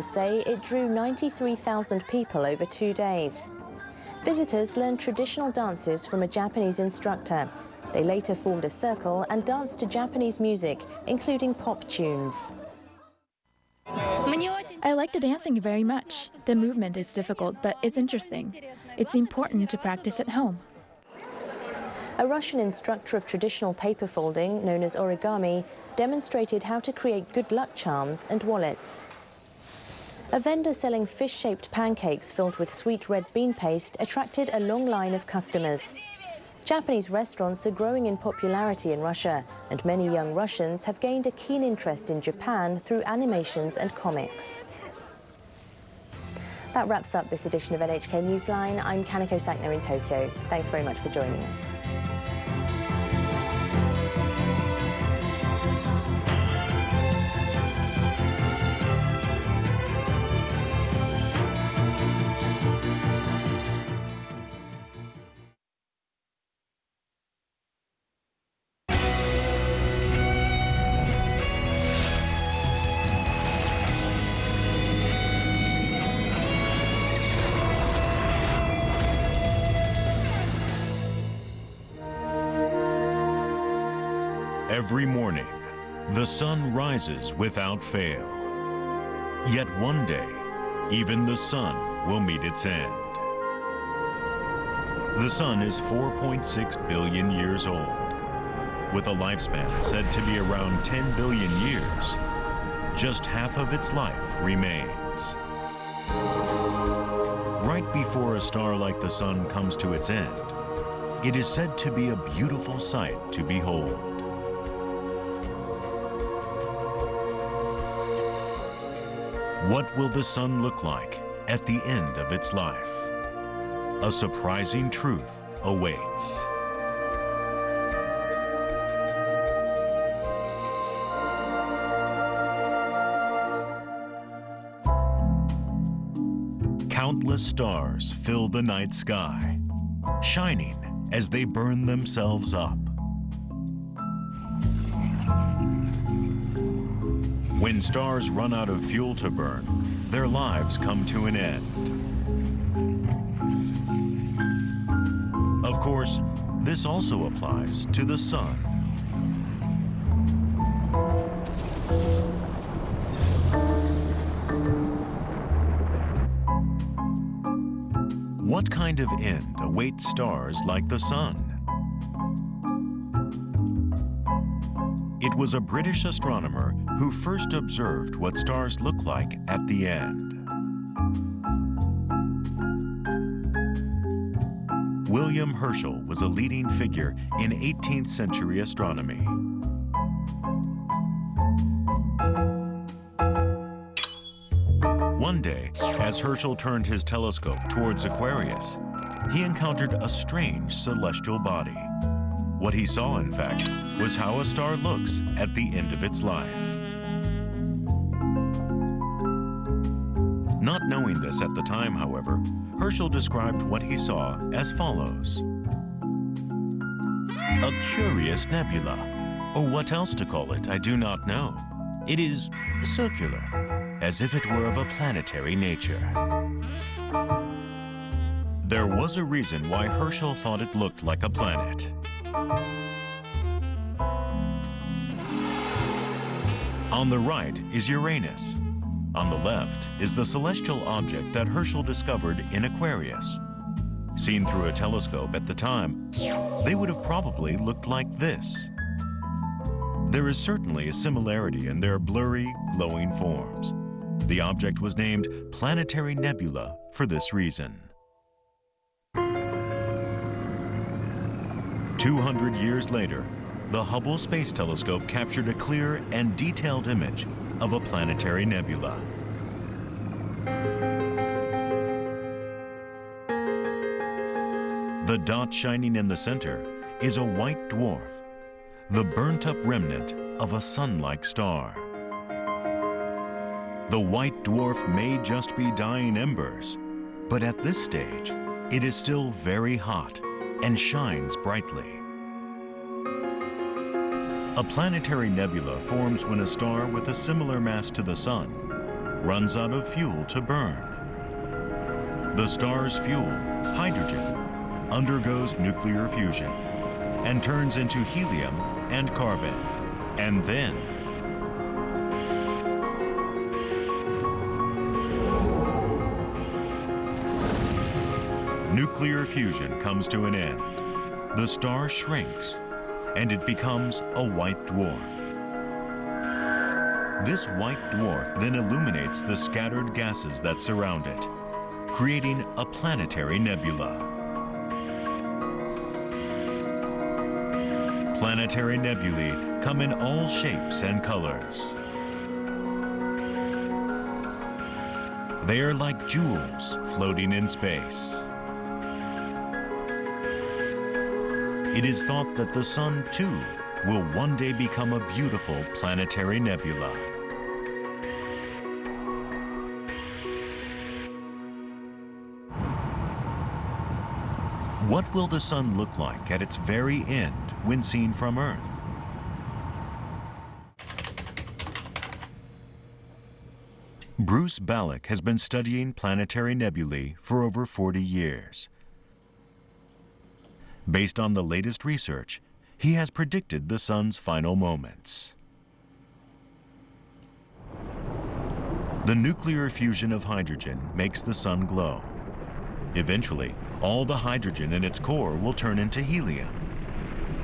say it drew 93,000 people over two days. Visitors learned traditional dances from a Japanese instructor. They later formed a circle and danced to Japanese music, including pop tunes. I like the dancing very much. The movement is difficult, but it's interesting. It's important to practice at home. A Russian instructor of traditional paper folding, known as origami, demonstrated how to create good luck charms and wallets. A vendor selling fish-shaped pancakes filled with sweet red bean paste attracted a long line of customers. Japanese restaurants are growing in popularity in Russia, and many young Russians have gained a keen interest in Japan through animations and comics. That wraps up this edition of NHK Newsline. I'm Kanako Sakno in Tokyo. Thanks very much for joining us. Every morning, the sun rises without fail. Yet one day, even the sun will meet its end. The sun is 4.6 billion years old. With a lifespan said to be around 10 billion years, just half of its life remains. Right before a star like the sun comes to its end, it is said to be a beautiful sight to behold. What will the sun look like at the end of its life? A surprising truth awaits. Countless stars fill the night sky, shining as they burn themselves up. When stars run out of fuel to burn, their lives come to an end. Of course, this also applies to the sun. What kind of end awaits stars like the sun? It was a British astronomer who first observed what stars look like at the end. William Herschel was a leading figure in 18th century astronomy. One day, as Herschel turned his telescope towards Aquarius, he encountered a strange celestial body. What he saw, in fact, was how a star looks at the end of its life. Not knowing this at the time, however, Herschel described what he saw as follows. A curious nebula, or what else to call it, I do not know. It is circular, as if it were of a planetary nature. There was a reason why Herschel thought it looked like a planet. On the right is Uranus. On the left is the celestial object that Herschel discovered in Aquarius. Seen through a telescope at the time, they would have probably looked like this. There is certainly a similarity in their blurry, glowing forms. The object was named Planetary Nebula for this reason. 200 years later, the Hubble Space Telescope captured a clear and detailed image of a planetary nebula. The dot shining in the center is a white dwarf, the burnt-up remnant of a sun-like star. The white dwarf may just be dying embers, but at this stage, it is still very hot and shines brightly. A planetary nebula forms when a star with a similar mass to the Sun runs out of fuel to burn. The star's fuel, hydrogen, undergoes nuclear fusion and turns into helium and carbon. And then nuclear fusion comes to an end. The star shrinks and it becomes a white dwarf. This white dwarf then illuminates the scattered gases that surround it, creating a planetary nebula. Planetary nebulae come in all shapes and colors. They are like jewels floating in space. It is thought that the Sun, too, will one day become a beautiful planetary nebula. What will the Sun look like at its very end when seen from Earth? Bruce Balick has been studying planetary nebulae for over 40 years. Based on the latest research, he has predicted the sun's final moments. The nuclear fusion of hydrogen makes the sun glow. Eventually, all the hydrogen in its core will turn into helium.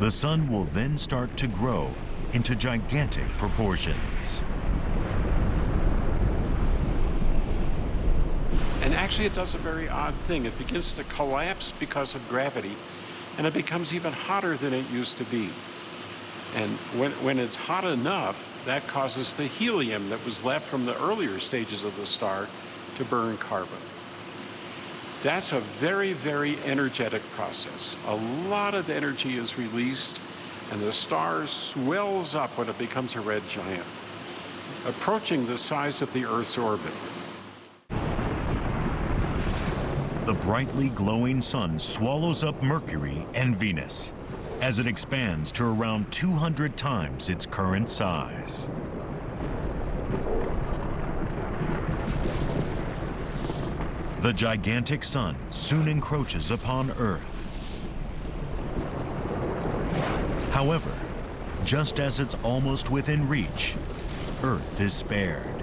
The sun will then start to grow into gigantic proportions. And actually it does a very odd thing. It begins to collapse because of gravity and it becomes even hotter than it used to be. And when, when it's hot enough, that causes the helium that was left from the earlier stages of the star to burn carbon. That's a very, very energetic process. A lot of energy is released, and the star swells up when it becomes a red giant, approaching the size of the Earth's orbit. The brightly glowing sun swallows up Mercury and Venus as it expands to around 200 times its current size. The gigantic sun soon encroaches upon Earth. However, just as it's almost within reach, Earth is spared.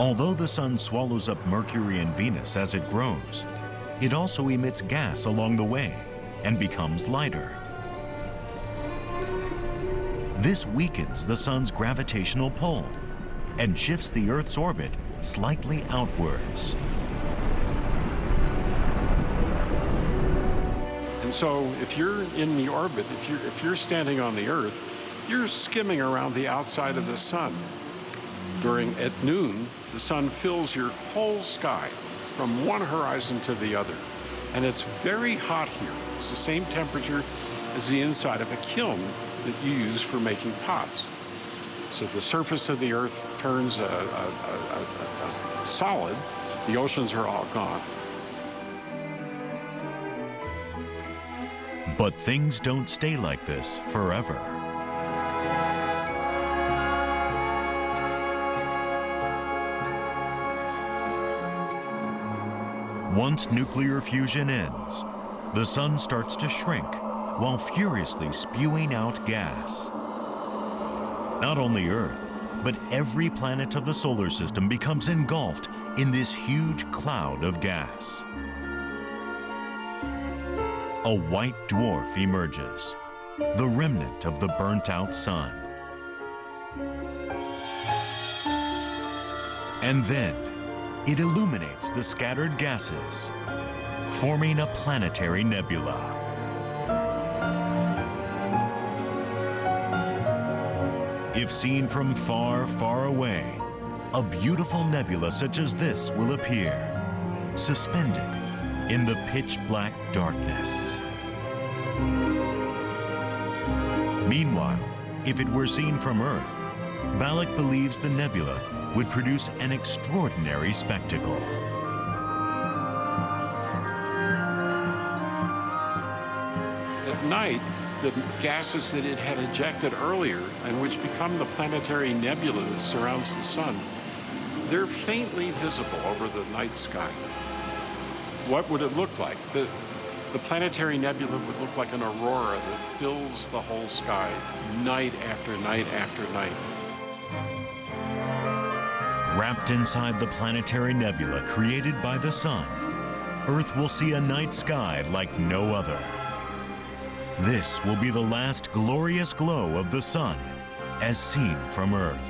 Although the sun swallows up Mercury and Venus as it grows, it also emits gas along the way and becomes lighter. This weakens the sun's gravitational pull and shifts the Earth's orbit slightly outwards. And so if you're in the orbit, if you're, if you're standing on the Earth, you're skimming around the outside of the sun. During, at noon, the sun fills your whole sky from one horizon to the other. And it's very hot here. It's the same temperature as the inside of a kiln that you use for making pots. So the surface of the earth turns a, a, a, a solid. The oceans are all gone. But things don't stay like this forever. Once nuclear fusion ends, the sun starts to shrink while furiously spewing out gas. Not only Earth, but every planet of the solar system becomes engulfed in this huge cloud of gas. A white dwarf emerges, the remnant of the burnt-out sun. And then, it illuminates the scattered gases, forming a planetary nebula. If seen from far, far away, a beautiful nebula such as this will appear, suspended in the pitch black darkness. Meanwhile, if it were seen from Earth, Balick believes the nebula would produce an extraordinary spectacle. At night, the gases that it had ejected earlier and which become the planetary nebula that surrounds the sun, they're faintly visible over the night sky. What would it look like? The, the planetary nebula would look like an aurora that fills the whole sky night after night after night. Wrapped inside the planetary nebula created by the sun, Earth will see a night sky like no other. This will be the last glorious glow of the sun as seen from Earth.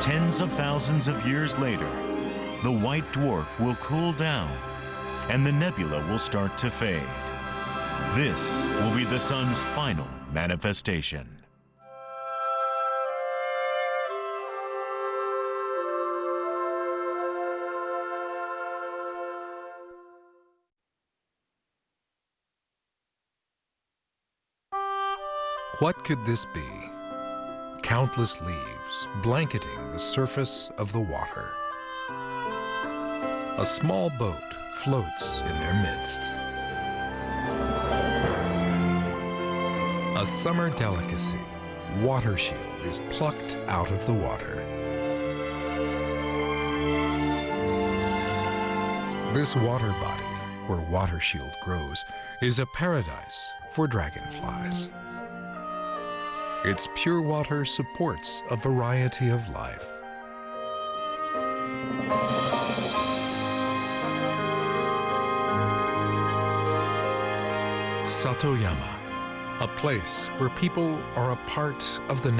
Tens of thousands of years later, the white dwarf will cool down and the nebula will start to fade. This will be the sun's final manifestation. What could this be? Countless leaves blanketing the surface of the water. A small boat floats in their midst. A summer delicacy, water shield, is plucked out of the water. This water body, where water shield grows, is a paradise for dragonflies. Its pure water supports a variety of life. Satoyama, a place where people are a part of the